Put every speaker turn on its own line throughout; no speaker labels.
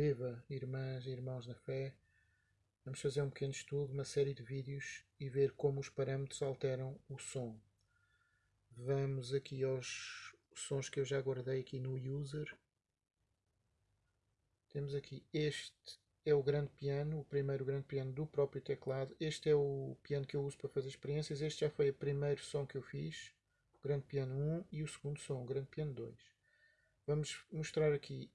Viva, irmãs e irmãos na fé! Vamos fazer um pequeno estudo, uma série de vídeos e ver como os parâmetros alteram o som. Vamos aqui aos sons que eu já guardei aqui no User. Temos aqui este é o grande piano, o primeiro grande piano do próprio teclado. Este é o piano que eu uso para fazer experiências. Este já foi o primeiro som que eu fiz, o grande piano 1 e o segundo som, o grande piano 2. Vamos mostrar aqui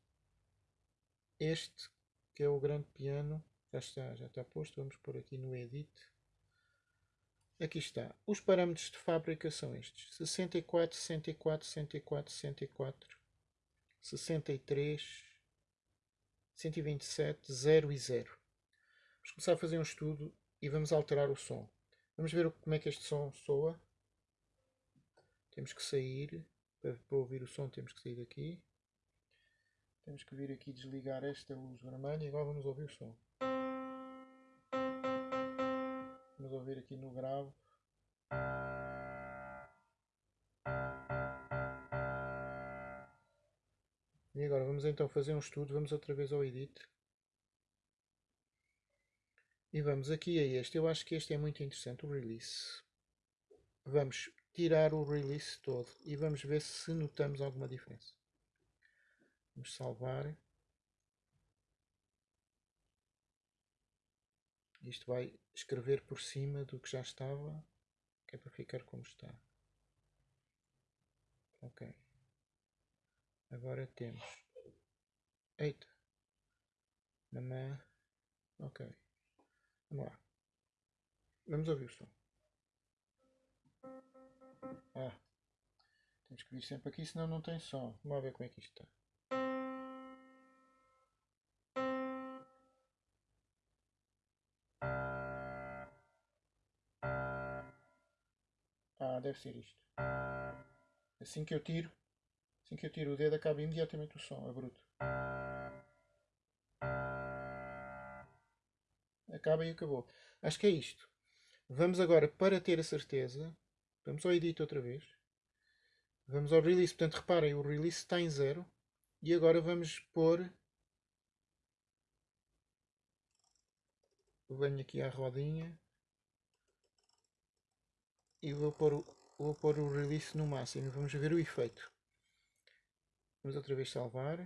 este que é o grande piano. Já está, já está posto. Vamos pôr aqui no Edit. Aqui está. Os parâmetros de fábrica são estes. 64, 64, 64, 64, 63, 127, 0 e 0. Vamos começar a fazer um estudo e vamos alterar o som. Vamos ver como é que este som soa. Temos que sair, para, ouvir o som temos que sair daqui. Temos que vir aqui desligar esta luz vermelha e agora vamos ouvir o som. Vamos ouvir aqui no grave. E agora vamos então fazer um estudo, vamos outra vez ao Edit. E vamos aqui a este, eu acho que este é muito interessante, o Release. Vamos tirar o Release todo e vamos ver se notamos alguma diferença. Vamos salvar. Isto vai escrever por cima do que já estava, que é para ficar como está. Ok. Agora temos. Eita. Mamã. Ok. Vamos lá. Vamos ouvir o som. Ah. Temos que vir sempre aqui, senão não tem som. Vamos ver como é que isto está. Deve ser isto. Assim que eu tiro, Assim que eu tiro o dedo acaba imediatamente o som, é bruto. Acaba e acabou. Acho que é isto. Vamos agora, para ter a certeza, vamos ao edit outra vez. Vamos ao release, portanto reparem, o release está em zero. E agora vamos pôr... Venho aqui à rodinha. E vou pôr, o, vou pôr o release no máximo. Vamos ver o efeito. Vamos outra vez salvar.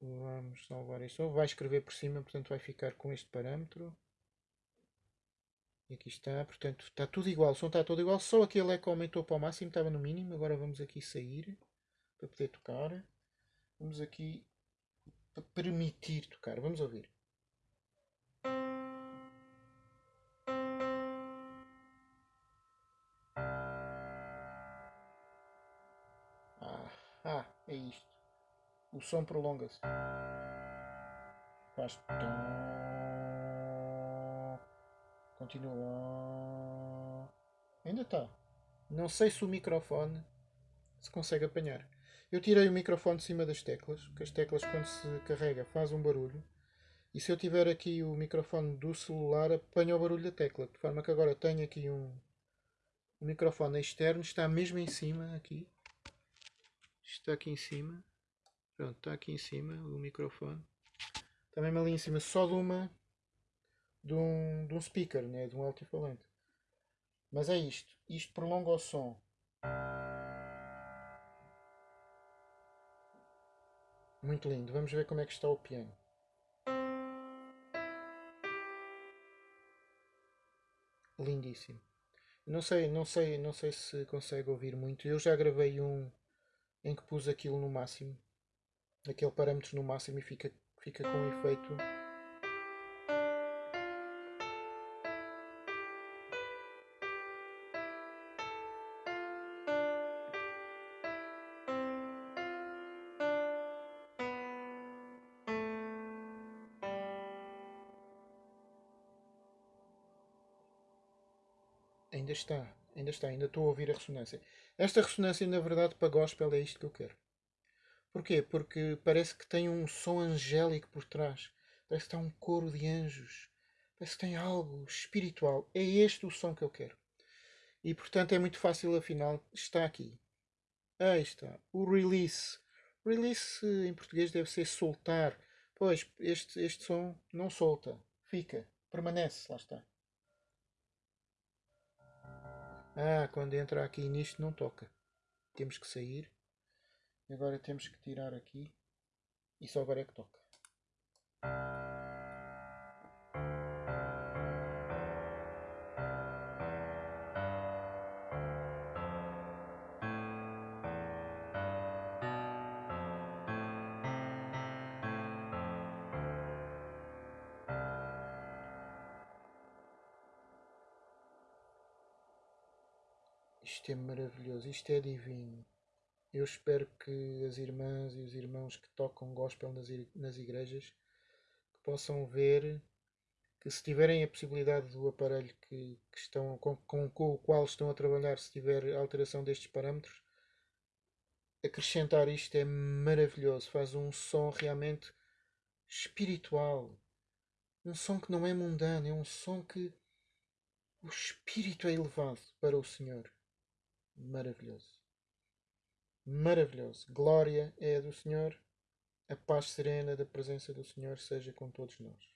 Vamos salvar isto. Vai escrever por cima, portanto vai ficar com este parâmetro. E aqui está, portanto está tudo igual, o som está todo igual, só aquele que aumentou para o máximo, estava no mínimo. Agora vamos aqui sair para poder tocar. Vamos aqui permitir tocar, vamos ouvir. Ah, é isto. O som prolonga-se. Faz. Continua. Ainda está. Não sei se o microfone se consegue apanhar. Eu tirei o microfone de cima das teclas, porque as teclas quando se carrega faz um barulho. E se eu tiver aqui o microfone do celular, apanha o barulho da tecla. De forma que agora tenho aqui um, um microfone externo, está mesmo em cima aqui está aqui em cima. Pronto, está aqui em cima o microfone. Está mesmo ali em cima só de uma de um, de um speaker, né? de um altifalante. Mas é isto. Isto prolonga o som. Muito lindo. Vamos ver como é que está o piano. Lindíssimo. Não sei, não sei, não sei se consegue ouvir muito. Eu já gravei um em que pus aquilo no máximo, aquele parâmetro no máximo e fica, fica com um efeito. Ainda está ainda está, ainda estou a ouvir a ressonância. Esta ressonância, na verdade, para gospel é isto que eu quero. Porquê? Porque parece que tem um som angélico por trás. Parece que está um coro de anjos. Parece que tem algo espiritual. É este o som que eu quero. E portanto é muito fácil, afinal, está aqui. Aí está. O release Release em português deve ser soltar. Pois, este, este som não solta. Fica. Permanece. Lá está. Ah, quando entra aqui nisto não toca. Temos que sair. Agora temos que tirar aqui. E só agora é que toca. Isto é maravilhoso, isto é divino. Eu espero que as irmãs e os irmãos que tocam gospel nas, igrejas possam ver que se tiverem a possibilidade do aparelho que, que estão, com, com, com, o qual estão a trabalhar, se tiver alteração destes parâmetros, acrescentar isto é maravilhoso. Faz um som realmente espiritual. Um som que não é mundano, é um som que o espírito é elevado para o Senhor. Maravilhoso. Maravilhoso. Glória é a do Senhor. A paz serena da presença do Senhor seja com todos nós.